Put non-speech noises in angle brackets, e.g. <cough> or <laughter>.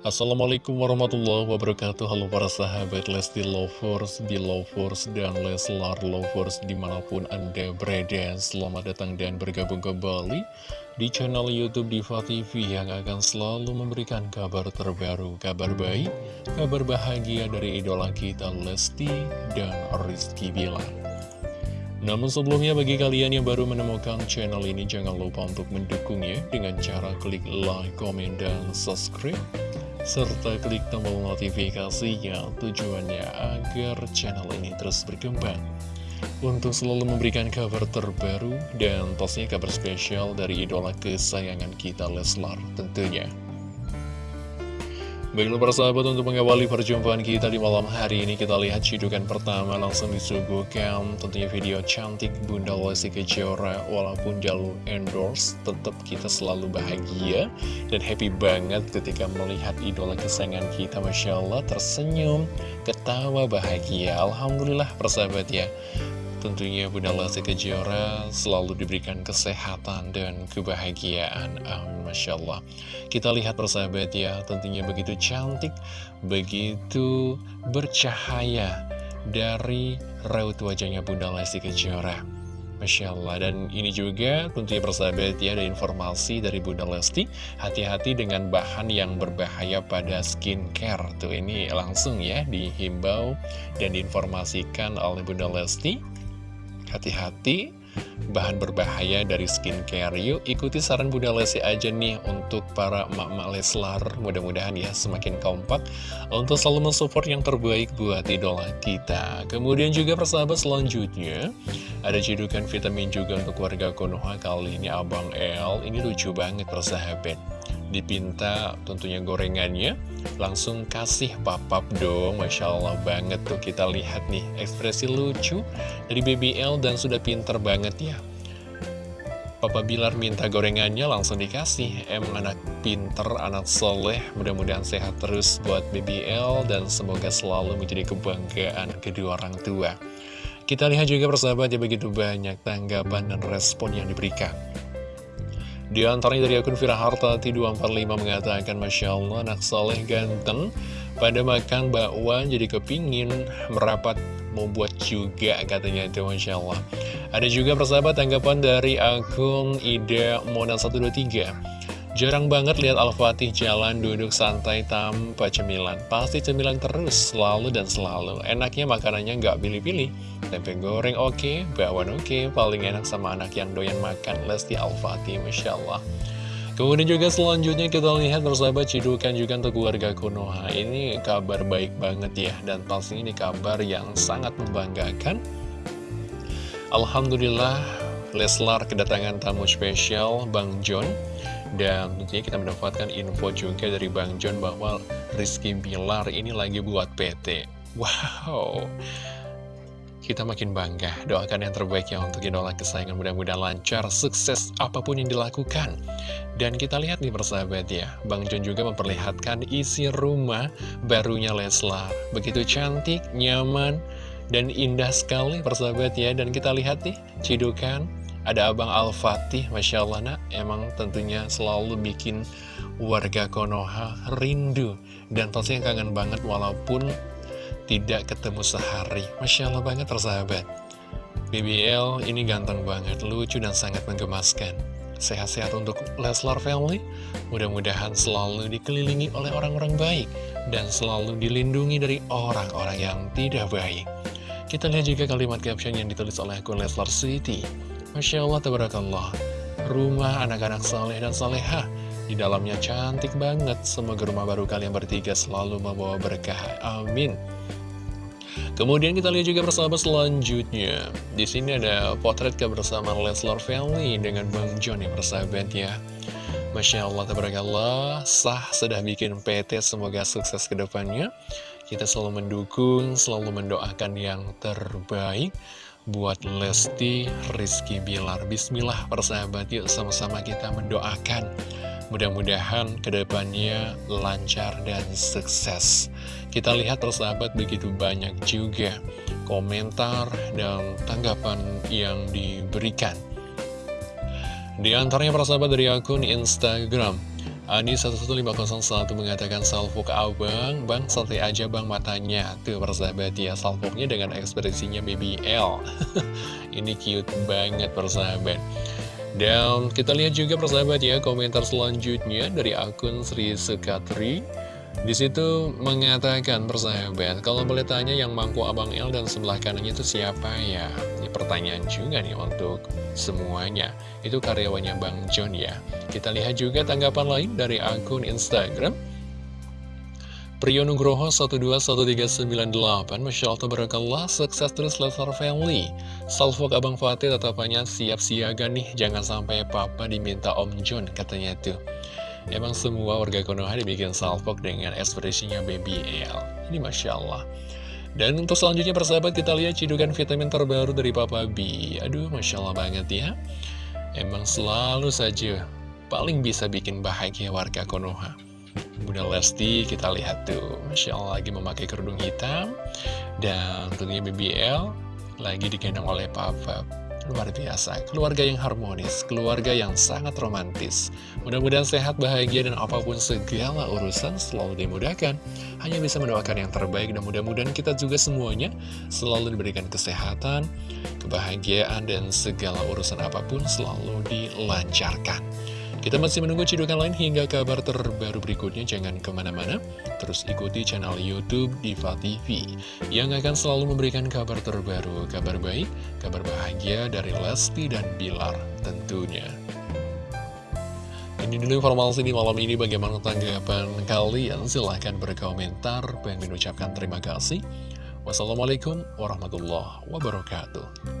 Assalamualaikum warahmatullahi wabarakatuh. Halo para sahabat Lesti Lovers, Belovers, dan Leslar Lovers di mana pun anda berada. Selamat datang dan bergabung kembali di channel Youtube Diva TV Yang akan selalu memberikan kabar terbaru, kabar baik, kabar bahagia dari idola kita Lesti dan Rizky Bilar. Namun sebelumnya bagi kalian yang baru menemukan channel ini jangan lupa untuk mendukungnya dengan cara klik like, komen, dan subscribe serta klik tombol notifikasinya tujuannya agar channel ini terus berkembang untuk selalu memberikan kabar terbaru dan pastinya kabar spesial dari idola kesayangan kita Leslar tentunya. Baiklah para sahabat untuk mengawali perjumpaan kita di malam hari ini kita lihat cidukan pertama langsung disuguhkan. Tentunya video cantik Bunda Lesti Kejora walaupun jalur endorse tetap kita selalu bahagia dan happy banget ketika melihat idola kesayangan kita Masya Allah tersenyum ketawa bahagia. Alhamdulillah persahabat ya Tentunya Bunda Lesti Kejora selalu diberikan kesehatan dan kebahagiaan. Amin. Masya Allah. Kita lihat persahabat ya, tentunya begitu cantik, begitu bercahaya dari raut wajahnya Bunda Lesti Kejora. Masya Allah, dan ini juga tentunya persahabat ya, ada informasi dari Bunda Lesti, hati-hati dengan bahan yang berbahaya pada skincare. Tuh ini langsung ya dihimbau dan diinformasikan oleh Bunda Lesti Hati-hati, bahan berbahaya dari skincare. Yuk ikuti saran Bunda Lesti aja nih untuk para emak-emak Leslar. Mudah-mudahan ya semakin kompak untuk selalu mensupport yang terbaik buat idola kita. Kemudian juga persahabat selanjutnya, ada cedukan vitamin juga untuk warga Konoha kali ini Abang El. Ini lucu banget persahabat dipinta tentunya gorengannya langsung kasih papap dong. Masya Allah banget tuh kita lihat nih ekspresi lucu dari BBL dan sudah pinter banget ya. Papa Bilar minta gorengannya langsung dikasih. Emang anak pinter, anak soleh Mudah-mudahan sehat terus buat BBL Dan semoga selalu menjadi kebanggaan kedua orang tua. Kita lihat juga persahabat ya begitu banyak tanggapan dan respon yang diberikan di antaranya dari akun Fira Hartati 245 mengatakan Masya Allah anak soleh ganteng Pada makan bakwan jadi kepingin merapat mau buat juga katanya itu Masya Allah. Ada juga persahabat tanggapan dari akun Ida Mona 123 Jarang banget lihat Al-Fatih jalan duduk santai tanpa cemilan. Pasti cemilan terus, selalu dan selalu. Enaknya makanannya nggak pilih-pilih. Tempe goreng oke, okay, bakwan oke, okay. paling enak sama anak yang doyan makan. Lesti Al-Fatih, Masya Allah. Kemudian juga selanjutnya kita lihat bersahabat cidukan juga untuk keluarga Konoha. Ini kabar baik banget ya, dan pasti ini kabar yang sangat membanggakan. Alhamdulillah, Leslar kedatangan tamu spesial Bang John dan tentunya kita mendapatkan info juga dari Bang John bahwa Rizky Bilar ini lagi buat PT. Wow, kita makin bangga. Doakan yang terbaik ya untuk idola kesayangan mudah-mudahan lancar, sukses apa pun yang dilakukan. Dan kita lihat nih persahabat ya, Bang John juga memperlihatkan isi rumah barunya Leslar. Begitu cantik, nyaman, dan indah sekali persahabat ya. Dan kita lihat nih, cidukan ada Abang Al-Fatih, Masya Allah nak, emang tentunya selalu bikin warga Konoha rindu. Dan pastinya kangen banget walaupun tidak ketemu sehari. Masya Allah banget tersahabat. BBL ini ganteng banget, lucu dan sangat menggemaskan. Sehat-sehat untuk Leslar Family. Mudah-mudahan selalu dikelilingi oleh orang-orang baik. Dan selalu dilindungi dari orang-orang yang tidak baik. Kita lihat juga kalimat caption yang ditulis oleh akun Leslar City. Masya Allah, tabarakallah. Rumah anak-anak saleh dan salehah. Di dalamnya cantik banget. Semoga rumah baru kalian bertiga selalu membawa berkah. Amin. Kemudian kita lihat juga bersama selanjutnya. Di sini ada potret kebersamaan Leslar Family dengan Bang John yang ya. Masya Allah, tabarakallah, sah sudah bikin PT, semoga sukses ke depannya. Kita selalu mendukung, selalu mendoakan yang terbaik buat Lesti Rizky Bilar. Bismillah persahabat yuk sama-sama kita mendoakan. Mudah-mudahan ke depannya lancar dan sukses. Kita lihat persahabat begitu banyak juga komentar dan tanggapan yang diberikan. Di antaranya persahabat dari akun Instagram Ani 11501 mengatakan salvo ke abang, bang santai aja bang matanya. Tuh persahabat ya, salvonya dengan ekspresinya BBL. <laughs> Ini cute banget persahabat. Dan kita lihat juga persahabat ya, komentar selanjutnya dari akun Sri Sekatri. Di situ mengatakan persahabat, kalau boleh tanya yang mangku Abang L dan sebelah kanannya itu siapa ya? Pertanyaan juga nih untuk semuanya. Itu karyawannya Bang John ya. Kita lihat juga tanggapan lain dari akun Instagram. Priyonugroho 121398 Masya Allah Tabarakallah Sukses terus Leslar Family Salvo Abang Fatih tetapannya siap siaga nih Jangan sampai papa diminta Om John Katanya tuh Emang semua warga Konoha dibikin salvok dengan ekspresinya BBL Ini Masya Allah Dan untuk selanjutnya persahabat kita lihat cidukan vitamin terbaru dari Papa B. Aduh Masya Allah banget ya. Emang selalu saja paling bisa bikin bahagia warga Konoha. Bunda Lesti kita lihat tuh. Masya Allah lagi memakai kerudung hitam. Dan tentunya BBL Lagi digendong oleh Papa. Luar biasa, keluarga yang harmonis Keluarga yang sangat romantis. Mudah-mudahan sehat, bahagia, dan apa pun segala urusan selalu dimudahkan Hanya bisa mendoakan yang terbaik Dan mudah-mudahan kita juga semuanya Selalu diberikan kesehatan Kebahagiaan dan segala urusan apa pun Selalu dilancarkan kita masih menunggu cidukan lain hingga kabar terbaru berikutnya. Jangan ke mana-mana, terus ikuti channel Youtube Diva TV yang akan selalu memberikan kabar terbaru, kabar baik, kabar bahagia dari Lesti dan Bilar tentunya. Dulu informasi di malam ini bagaimana tanggapan kalian. Silahkan berkomentar. Pengen mengucapkan terima kasih. Wassalamualaikum warahmatullahi wabarakatuh.